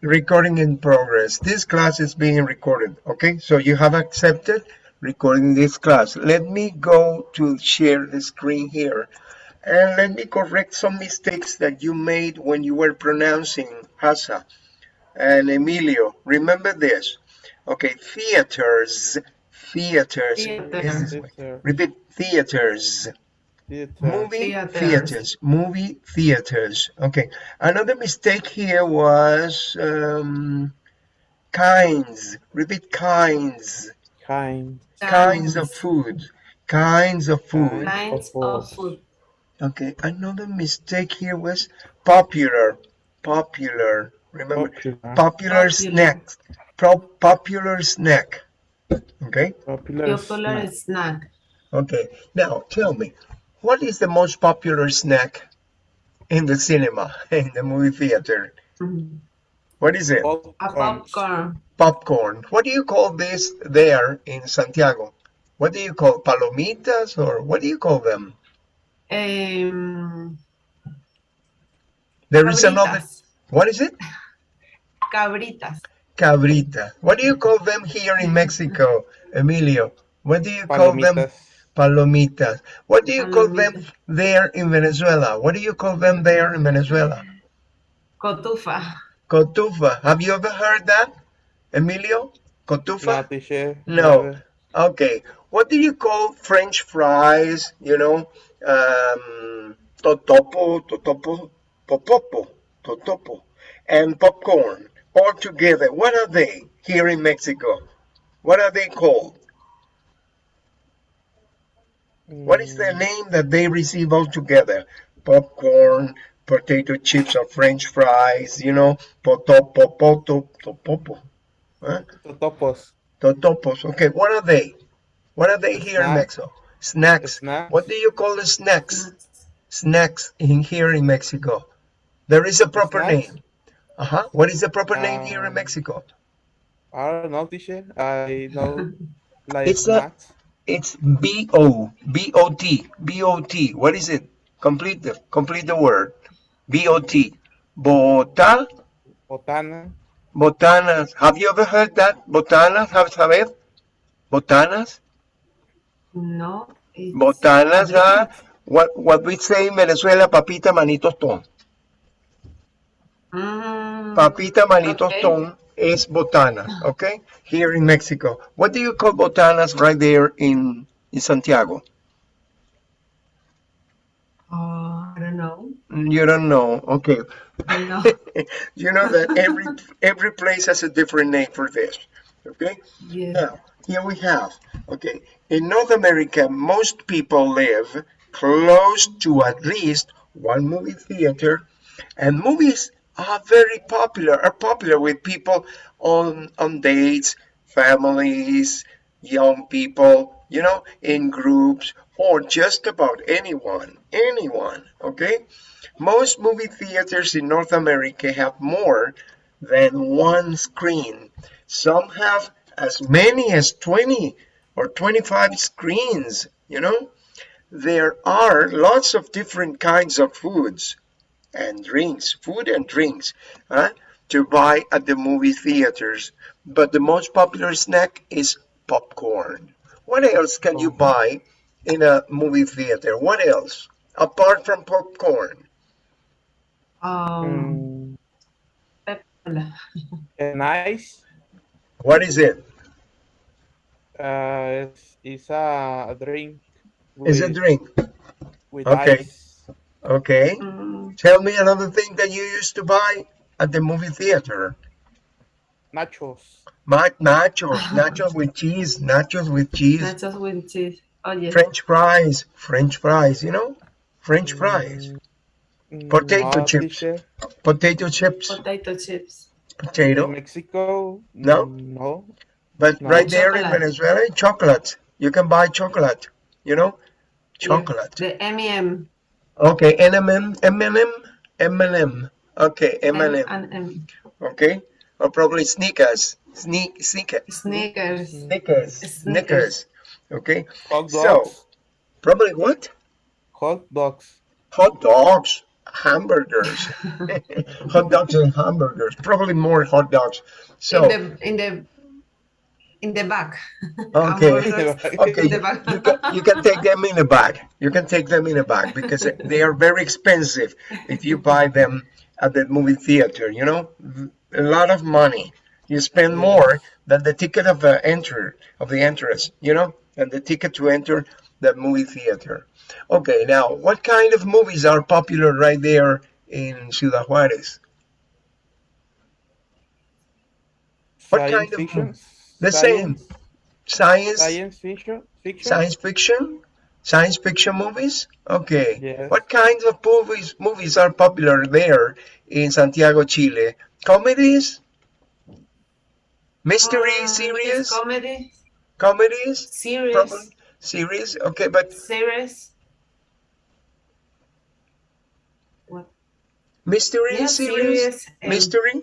recording in progress. This class is being recorded, okay? So you have accepted recording this class. Let me go to share the screen here. And let me correct some mistakes that you made when you were pronouncing Hasa and Emilio. Remember this. Okay, theaters, theaters. Theater. Repeat, theaters. Theater. Movie Theaters. theaters. Movie theaters. Okay. Another mistake here was um, kinds. Repeat kinds. Kind. Kinds of food. Kinds of food. Kinds Of of food. food. Okay. Another mistake here was popular. Popular. Remember, Popular. popular Popular. snack. Pro popular snack. Okay. Popular. Popular snack. snack. Okay. Now tell me, what is the most popular snack in the cinema, in the movie theater? What is it? Popcorn. popcorn. Popcorn. What do you call this there in Santiago? What do you call palomitas or what do you call them? Um, There is another. What is it? Cabritas. Cabrita. What do you call them here in Mexico, Emilio? What do you call them? Palomitas. Palomitas. What do you call them there in Venezuela? What do you call them there in Venezuela? Cotufa. Cotufa. Have you ever heard that, Emilio? Cotufa? No. No. Never. Okay. What do you call French fries? You know, um, totopo, totopo, popopo, totopo, and popcorn all together. What are they here in Mexico? What are they called? What is the name that they receive all together? Popcorn, potato chips or French fries, you know, potopo, poto, topopo, huh? Totopos. totopos. Okay, what are they? What are they here in Mexico? Snacks. Snacks. What do you call the snacks? Snacks in here in Mexico. There is a proper Snacks? name. Uh-huh. What is the proper name here in Um, Mexico? I don't know, teacher. I know like It's snacks. It's B-O, B-O-T, B-O-T. What is it? Complete the, complete the word. B-O-T. Bota, Botana. botanas. Have you ever heard that? Botanas, have saber? Botanas? No. it's Botanas are what, what we say in Venezuela, papita manito tostón. Mm, Papita manito okay. tostón is botana, ah. okay? Here in Mexico. What do you call botanas right there in, in Santiago? Oh, I don't know. You don't know, okay. No. you know that every every place has a different name for this, okay? Yes. Now, here we have, okay, in North America, most people live close to at least one movie theater, and movies are very popular, are popular with people on, on dates, families, young people, you know, in groups, or just about anyone, anyone, okay? Most movie theaters in North America have more than one screen. Some have as many as 20 or 25 screens, you know? There are lots of different kinds of foods and drinks, food and drinks, huh, to buy at the movie theaters. But the most popular snack is popcorn. What else can you buy in a movie theater? What else? Apart from popcorn. Um, Mm, Pepsi. and ice. What is it? Uh, it's, it's a drink. It's a drink. With Okay. ice. Okay. Mm, Tell me another thing that you used to buy at the movie theater. Nachos. Ma- nachos, nachos with cheese, nachos with cheese, nachos with cheese. Oh, yes. French fries, French fries, you know? French fries, Mm, Potato no, chips. teacher. potato chips, Potato chips. In potato. Mexico. No? No. But No. right there in Venezuela, chocolate. You can buy chocolate, you know? Chocolate. The M&M. Okay, M&M, M&M, M&M. Okay, M&M. M&M. Okay? Or probably sneakers. Sneak, sneaker, Sneakers. Snickers. Snickers. Okay? Hot dogs. So- Probably what? Hot dogs. Hot dogs. hamburgers, hot dogs and hamburgers, probably more hot dogs. So, in the in the in the back. okay, okay, in the back. you can, you can take them in the bag. You can take them in a bag because they are very expensive if you buy them at the movie theater, you know, a lot of money. You spend more than the ticket of the enter of the entrance, you know, and the ticket to enter the movie theater. Okay, now what kind of movies are popular right there in Ciudad Juarez? What Science kind of fiction? The same. Science, Science, science fiction? Fiction? science fiction, science fiction movies. Okay. Yes. What kinds of movies movies are popular there in Santiago, Chile? Comedies, mystery Uh, series, comedy comedies, series probably series. Okay, but series. What? mystery Yeah, series, series. and- mystery,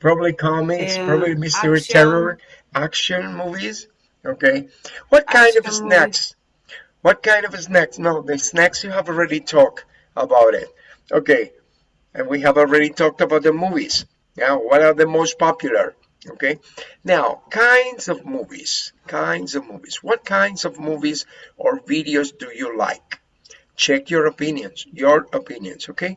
probably comics, Um, probably mystery, action. terror, action movies. Okay. What kind of Action snacks? What kind of snacks? No, the snacks you have already talked about it. Okay. And we have already talked about the movies. Now, what are the most popular? Okay. Now, kinds of movies. Kinds of movies. What kinds of movies or videos do you like? Check your opinions. Your opinions. Okay.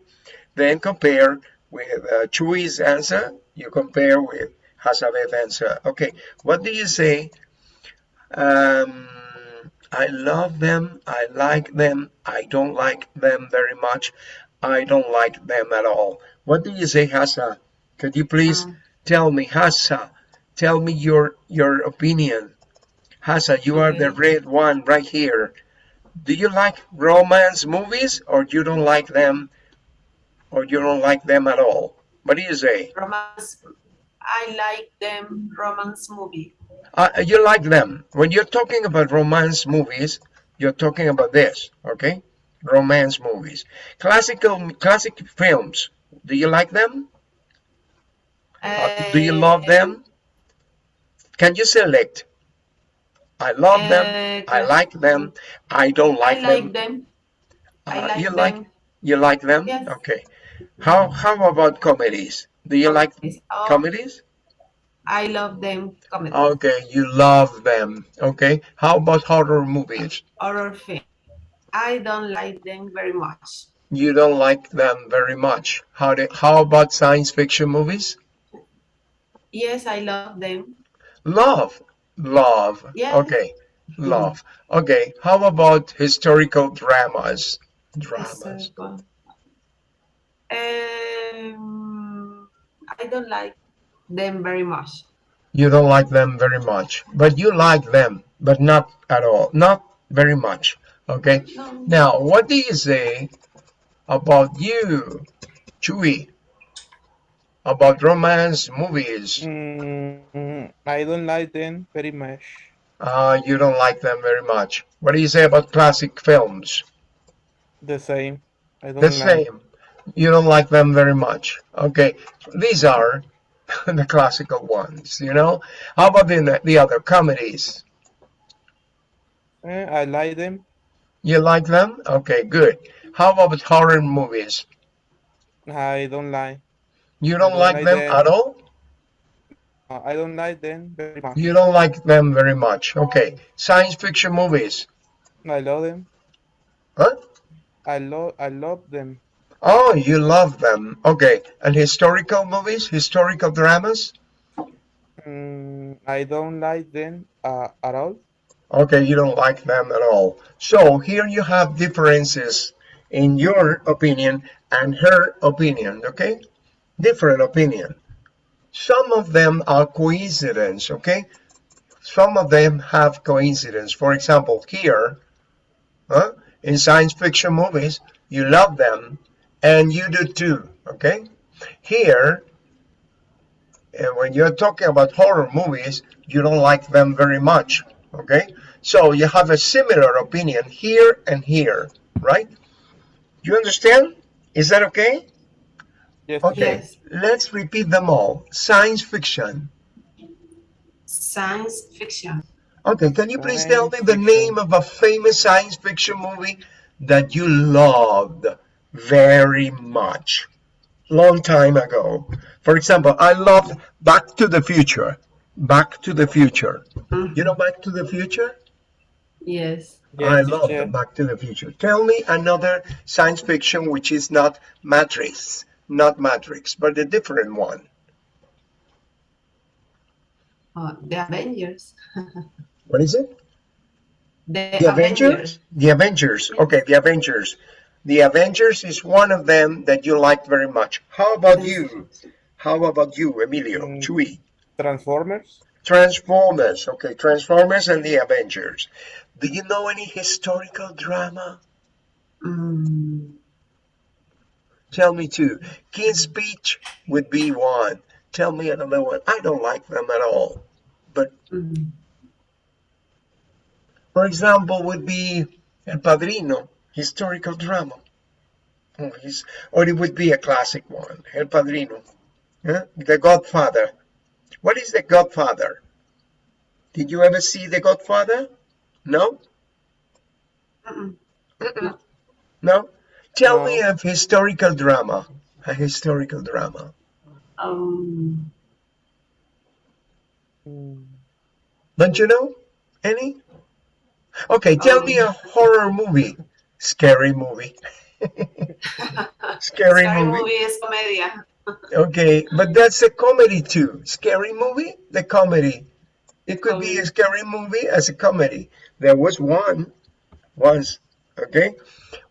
Then compare with uh, Chui's answer. You compare with Hazabeth's answer. Okay. What do you say? Um, I love them. I like them. I don't like them very much. I don't like them at all. What do you say, Hassa? Could you please Um, tell me, Hassa? Tell me your your opinion. Hassa, you are the red one right here. Do you like romance movies or you don't like them or you don't like them at all? What do you say? romance. I like them romance movie. Uh, you like them. When you're talking about romance movies, you're talking about this, okay? Romance movies. Classical classic films. Do you like them? Uh, do you love them? Can you select? I love them. Uh, I like them. I don't like, I like them. them. I Uh, like you them. like you like them? Yes. Okay. How how about comedies? Do you like Oh, comedies? I love them. Comedy. Okay, you love them. Okay. How about horror movies? Horror film. I don't like them very much. You don't like them very much. How do, how about science fiction movies? Yes, I love them. Love. Love. Yes. Okay. Love. Okay. How about historical dramas? Dramas. Historical. Um, I don't like them very much. You don't like them very much, but you like them, but not at all. Not very much. Okay. No. Now, what do you say about you, Chewy? About romance movies? Mm, I don't like them very much. Uh, you don't like them very much. What do you say about classic films? The same. I don't The like. same. You don't like them very much. Okay, these are the classical ones, you know? How about the, the other comedies? Eh, I like them. You like them? Okay, good. How about horror movies? I don't like. You don't don't like like them them. at all? I don't like them very much. You don't like them very much. Okay, science fiction movies. I love them. Huh? I love. I love them. Oh, you love them. Okay, and historical movies, historical dramas? Mm, I don't like them uh, at all. Okay, you don't like them at all. So here you have differences in your opinion and her opinion, okay? Different opinion. Some of them are coincidence, okay? Some of them have coincidence. For example, here, huh? in science fiction movies, you love them and you do too, okay? Here, and when you're talking about horror movies, you don't like them very much, okay? So you have a similar opinion here and here, right? You understand? Is that okay? Yes. Okay, Yes. let's repeat them all. Science fiction. Science fiction. Okay, can you please tell me the fiction. name of a famous science fiction movie that you loved very much. Long time ago. For example, I loved Back to the Future. Back to the Future. Mm-hmm. You know Back to the Future? Yes. I love teacher. Back to the Future. Tell me another science fiction which is not Matrix, not Matrix, but a different one. Oh, the Avengers. What is it? The, The Avengers? The Avengers. Okay, the Avengers. The Avengers is one of them that you liked very much. How about you? How about you, Emilio? Mm. Chui? Transformers. Transformers. Okay, Transformers and the Avengers. Do you know any historical drama? Mm, Tell me two. King's Speech would be one. Tell me another one. I don't like them at all. But mm, for example, would be El Padrino, historical drama. Oh, he's, or it would be a classic one, El Padrino. Huh? The Godfather. What is The Godfather? Did you ever see The Godfather? No? mm, Mm-mm. No? Tell me No. of historical drama. A historical drama. um, Mm, Don't you know any? Okay, tell me a horror movie. Scary movie. Scary, Scary movie. movie is comedia. Okay, but that's a comedy too. Scary movie? The comedy. It could be a scary movie as a comedy. There was one once. Okay.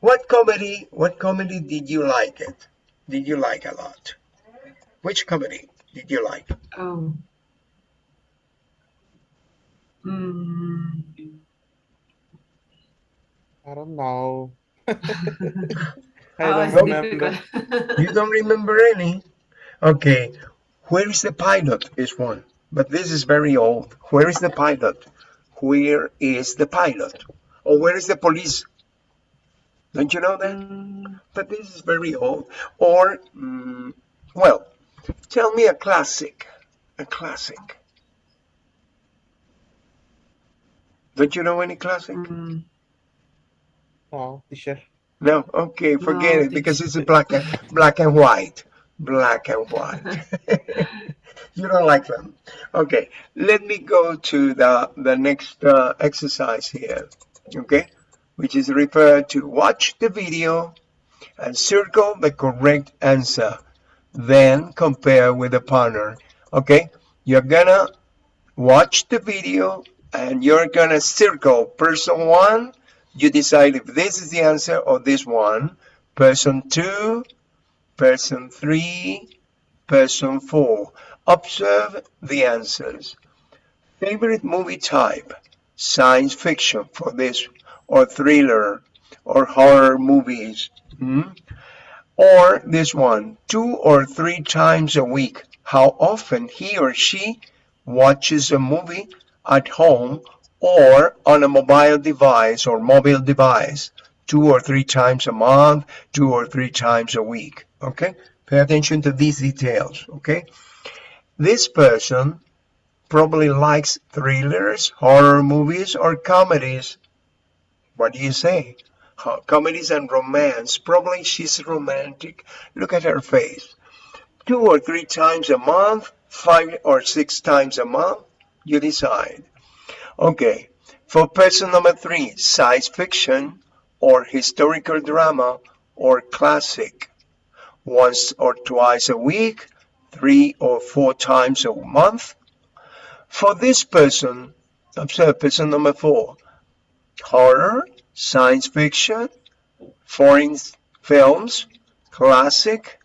What comedy what comedy did you like it? Did you like a lot? Which comedy did you like? Oh. Mm, I don't know. I oh, don't it's remember. You don't remember any? Okay. Where is the pilot? Is one. But this is very old. Where is the pilot? Where is the pilot? Or where is the police? Don't you know that? Mm, But this is very old. Or, mm, well, tell me a classic. A classic. Don't you know any classic? mm, No, teacher. No, okay, forget No, it because it's a black and black and white, black and white. you don't like them. Okay, let me go to the the next uh, exercise here. Okay, which is referred to watch the video and circle the correct answer, then compare with the partner. Okay, you're gonna watch the video and you're gonna circle person one you decide if this is the answer or this one. Person two, person three, person four. Observe the answers. Favorite movie type? Science fiction for this, or thriller, or horror movies. Hmm? Or this one, two or three times a week. How often he or she watches a movie at home or on a mobile device or mobile device two or three times a month, two or three times a week. Okay? Pay attention to these details. Okay? This person probably likes thrillers, horror movies, or comedies. What do you say? Comedies and romance. Probably she's romantic. Look at her face. Two or three times a month, five or six times a month, you decide. Okay, for person number three, science fiction or historical drama or classic. Once or twice a week, three or four times a month. For this person, observe person number four, horror, science fiction, foreign films, classic,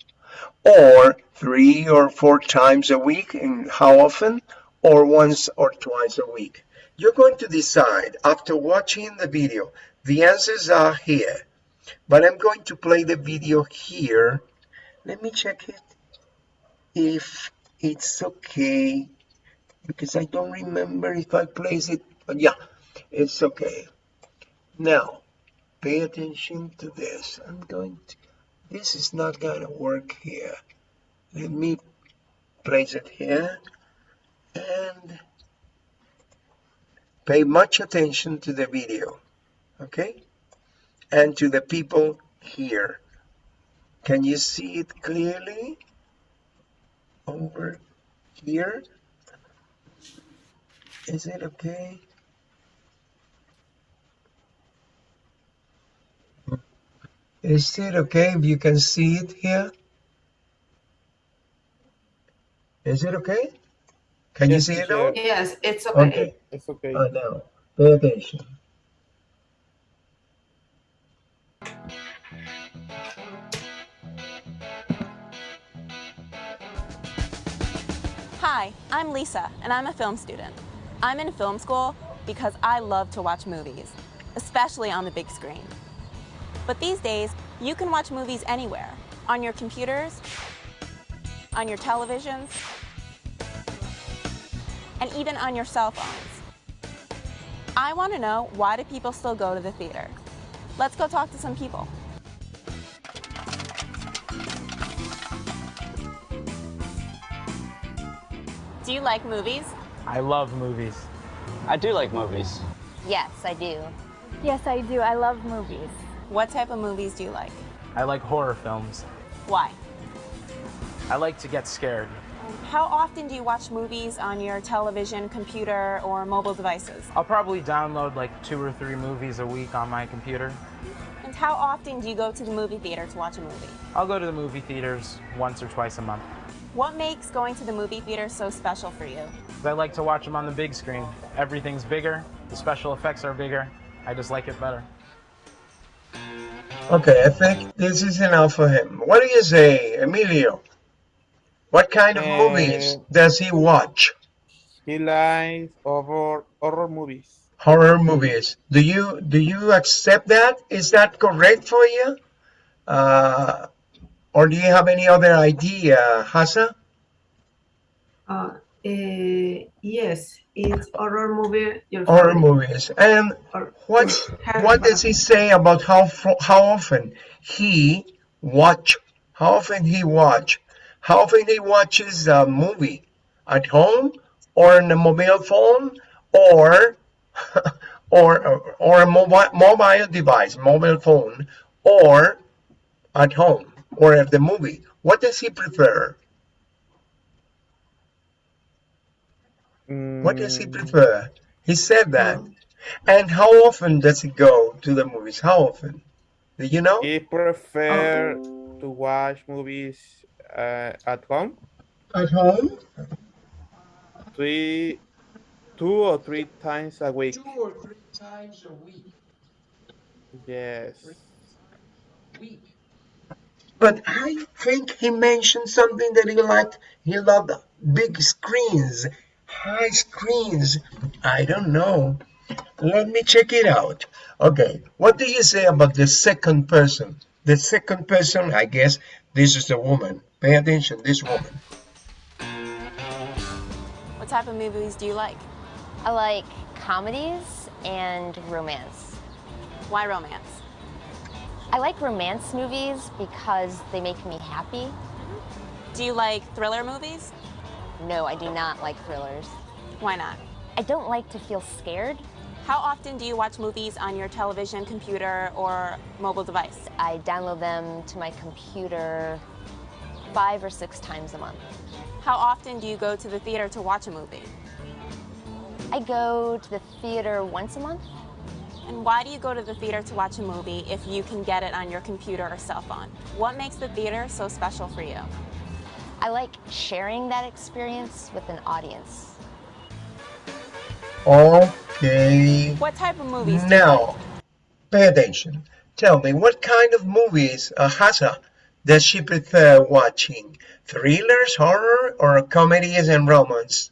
or three or four times a week, and how often, or once or twice a week. You're going to decide after watching the video. The answers are here, but I'm going to play the video here. Let me check it if it's okay because I don't remember if I place it. But yeah, it's okay. Now, pay attention to this. I'm going to, this is not going to work here. Let me place it here and pay much attention to the video, okay? And to the people here. Can you see it clearly? Over here? Is it okay? Is it okay if you can see it here? Is it okay? Can you see it teacher. now? Yes, it's okay. Okay. It's okay. Oh, uh, now, pay attention. Hi, I'm Lisa, and I'm a film student. I'm in film school because I love to watch movies, especially on the big screen. But these days, you can watch movies anywhere on your computers, on your televisions, and even on your cell phones. I want to know why do people still go to the theater? Let's go talk to some people. Do you like movies? I love movies. I do like movies. Yes, I do. Yes, I do. I love movies. What type of movies do you like? I like horror films. Why? I like to get scared. How often do you watch movies on your television, computer, or mobile devices? I'll probably download like two or three movies a week on my computer. And how often do you go to the movie theater to watch a movie? I'll go to the movie theaters once or twice a month. What makes going to the movie theater so special for you? I like to watch them on the big screen. Everything's bigger, the special effects are bigger. I just like it better. Okay, I think this is enough for him. What do you say, Emilio? What kind of Eh, movies does he watch? He likes horror horror movies. Horror movies. Do you do you accept that? Is that correct for you? Uh, or do you have any other idea, Hasa? Uh, eh, yes, it's horror movie. Your Horror favorite, movies. And or- what what does he say about how how often he watch? How often he watch? How often he watches a movie at home or on a mobile phone or or or a mobile mobile device, mobile phone, or at home or at the movie? What does he prefer? What does he Mm, prefer? He said that. Mm. And how often does he go to the movies? How often? Do you know? He prefer to watch movies uh, at home At home? three, two or three times a week. Two or three times a week. Yes. Week. But I think he mentioned something that he liked. He loved big screens, high screens. I don't know. Let me check it out. Okay, what do you say about the second person? The second person, I guess this is a woman. Pay attention, this woman. What type of movies do you like? I like comedies and romance. Why romance? I like romance movies because they make me happy. Mm-hmm. Do you like thriller movies? No, I do not like thrillers. Why not? I don't like to feel scared. How often do you watch movies on your television, computer, or mobile device? I download them to my computer five or six times a month. How often do you go to the theater to watch a movie? I go to the theater once a month. And why do you go to the theater to watch a movie if you can get it on your computer or cell phone? What makes the theater so special for you? I like sharing that experience with an audience. Okay. What type of movies do you like? Now, pay attention. Tell me, what kind of movies, uh, Hasa, does she prefer watching? Thrillers, horror, or comedies and romance?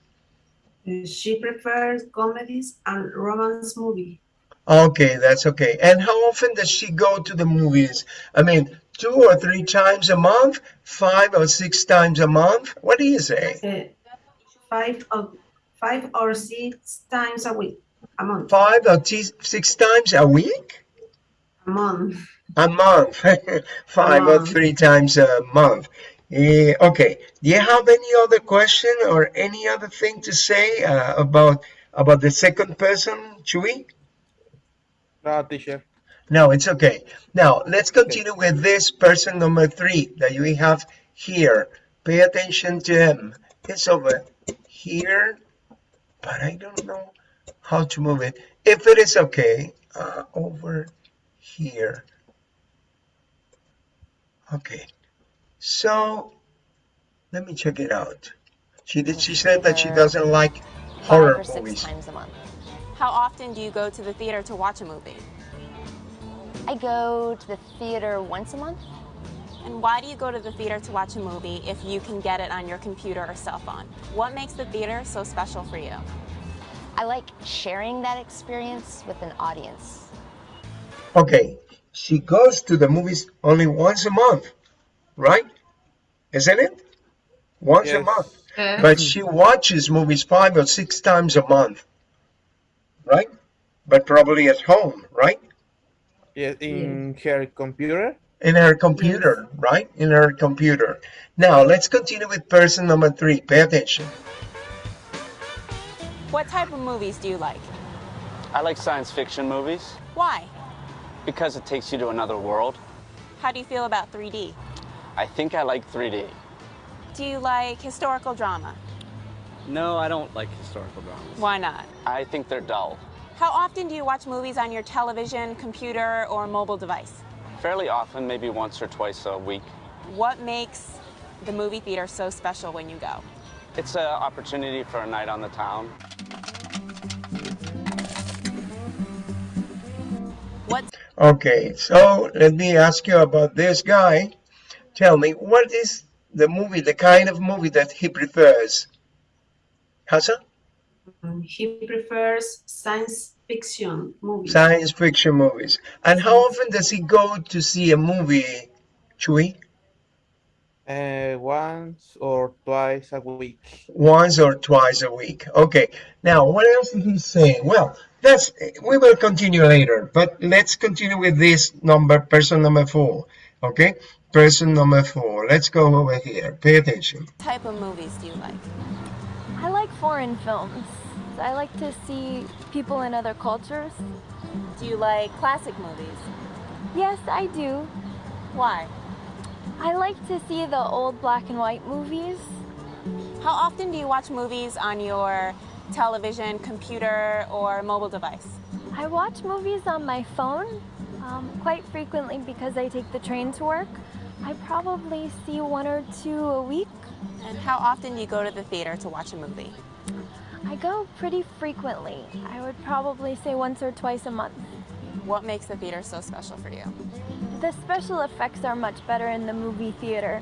She prefers comedies and romance movie. Okay, that's okay. And how often does she go to the movies? I mean, two or three times a month? Five or six times a month? What do you say? Uh, five of five or six times a week, a month, Five or six times a week? a month. A month. Five or month. three times a month. Eh, okay. Do you have any other question or any other thing to say uh, about about the second person, Chewy? No, teacher. No, it's okay. Now, let's continue with this person number three that we have here. Pay attention to him. It's over here, but I don't know how to move it. If it is okay, uh, over here. Okay, so let me check it out. She did. She said that she doesn't like horror six movies. times a month. How often do you go to the theater to watch a movie? I go to the theater once a month. And why do you go to the theater to watch a movie if you can get it on your computer or cell phone? What makes the theater so special for you? I like sharing that experience with an audience. Okay, she goes to the movies only once a month, right? Isn't it? Once a month. But she watches movies five or six times a month, right? But probably at home, right? Yes, in her computer. In her computer, right? In her computer. Now, let's continue with person number three. Pay attention. What type of movies do you like? I like science fiction movies Why? Because it takes you to another world. How do you feel about 3D? I think I like 3D. Do you like historical drama? No, I don't like historical dramas. Why not? I think they're dull. How often do you watch movies on your television, computer, or mobile device? Fairly often, maybe once or twice a week. What makes the movie theater so special when you go? It's an opportunity for a night on the town. What Okay, so let me ask you about this guy. Tell me, what is the movie, the kind of movie that he prefers? Hassan? He prefers science fiction movies. Science fiction movies. And how often does he go to see a movie, Chui? Uh, once or twice a week. Once or twice a week. Okay. Now, what else did he say? Well, that's we will continue later, but let's continue with this number, person number four. Okay? Person number four. Let's go over here. Pay attention. what type of movies do you like? I like foreign films. I like to see people in other cultures. Do you like classic movies? Yes, I do. Why? I like to see the old black and white movies. How often do you watch movies on your television, computer, or mobile device? I watch movies on my phone um, quite frequently because I take the train to work. I probably see one or two a week. And how often do you go to the theater to watch a movie? I go pretty frequently. I would probably say once or twice a month. What makes the theater so special for you? The special effects are much better in the movie theater.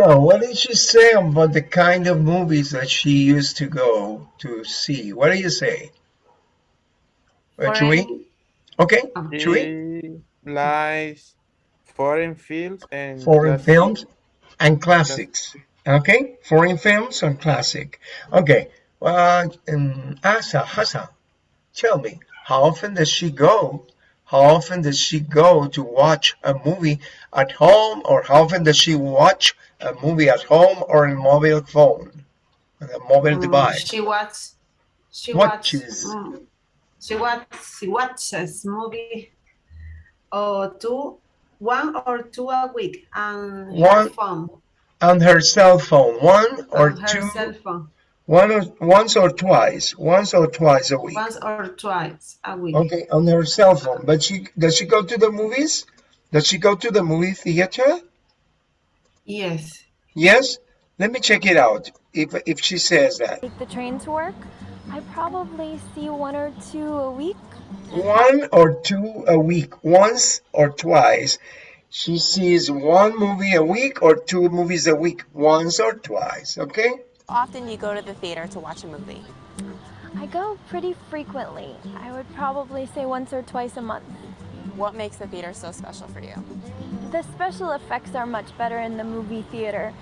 So, what did she say about the kind of movies that she used to go to see? What do you say? Uh, Chui? Foreign- Okay. Chui? She likes foreign films and Foreign classic- films and classics. Okay, foreign films and classic. Okay, well, um, Asa, Hassan, tell me, how often does she go? How often does she go to watch a movie at home, or how often does she watch a movie at home or on mobile phone, on a mobile Mm, device? She watches. She Watches. watches. mm, she watch. She watches movie. Or two, one or two a week, and her phone, On her cell phone, one or on two, one or, once or twice, once or twice a week. once or twice a week. Okay, on her cell phone. But she does she go to the movies? Does she go to the movie theater? Yes. Yes. Let me check it out. If if she says that Take the train to work. I probably see one or two a week. one or two a week, once or twice, she sees one movie a week or two movies a week, once or twice. Okay. How often do you go to the theater to watch a movie? I go pretty frequently. I would probably say once or twice a month. What makes the theater so special for you? The special effects are much better in the movie theater.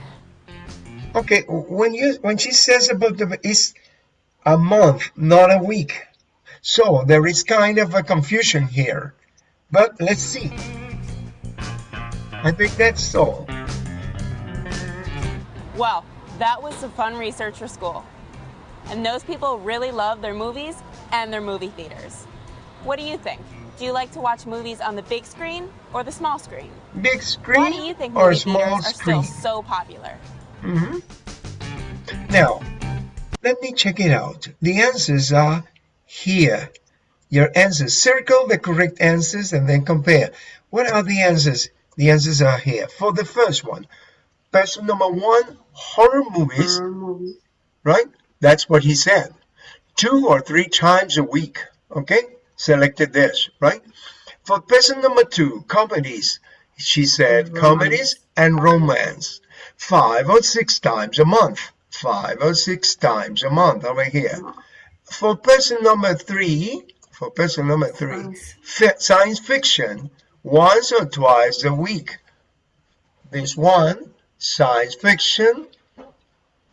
Okay. When you when she says about the it's a month, not a week. So there is kind of a confusion here. But let's see. I think that's all. Well, that was some fun research for school. And those people really love their movies and their movie theaters. What do you think? Do you like to watch movies on the big screen or the small screen? Big Why screen do you think or small theaters are screen? still so popular? Mm -hmm. Now, let me check it out. The answers are here. Your answers. Circle the correct answers and then compare. What are the answers? The answers are here. For the first one, person number one, horror movies, Horror right? That's what he said. Two or three times a week. Okay? Selected this, right? For person number two, comedies, she said Romance. comedies and romance. Five or six times a month. Five or six times a month over here. For person number three, for person number three, science fiction, once or twice a week. This one, science fiction,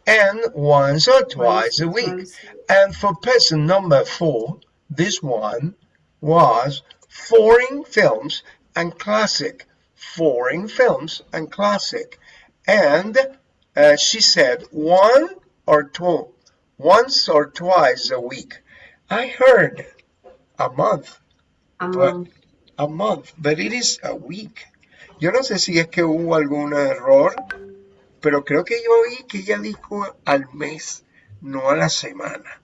and once or twice a week. And for person number four, this one was foreign films and classic. Foreign films and classic. And uh, she said one or two, once or twice a week. I heard a month, A month. a month, but it is a week. Yo no sé si es que hubo algún error, pero creo que yo oí que ella dijo al mes, no a la semana.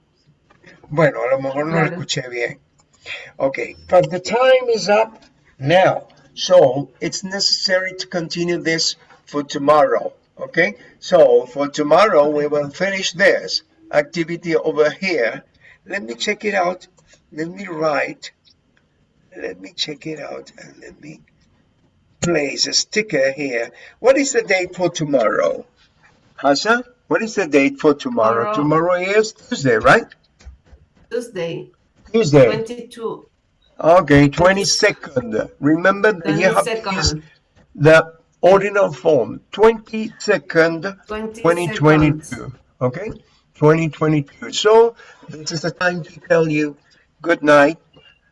Bueno, a lo mejor no lo escuché bien. Okay, but the time is up now. So it's necessary to continue this for tomorrow. Okay, so for tomorrow we will finish this activity over here. Let me check it out. Let me write. Let me check it out and let me place a sticker here. What is the date for tomorrow? Hassan, what is the date for tomorrow? Tomorrow. Tomorrow is Tuesday, right? Tuesday, Tuesday. 22. Okay, 22nd. Remember that you have to use the ordinal form. 22nd, 22nd. 2022. Okay? 2022. So, this is the time to tell you good night.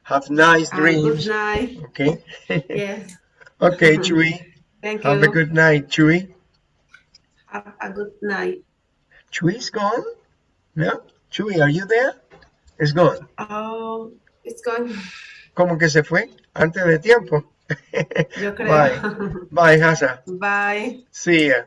Have nice And good night. Okay? Yes. Okay, mm-hmm. Chewy. Thank you. Have a good night, Chewy. Have a good night. Chewy's gone? No? Chewy, are you there? It's gone. Oh, it's gone. ¿Cómo que se fue? Antes de tiempo. Yo creo. Bye. Bye, Hasa. Bye. See ya.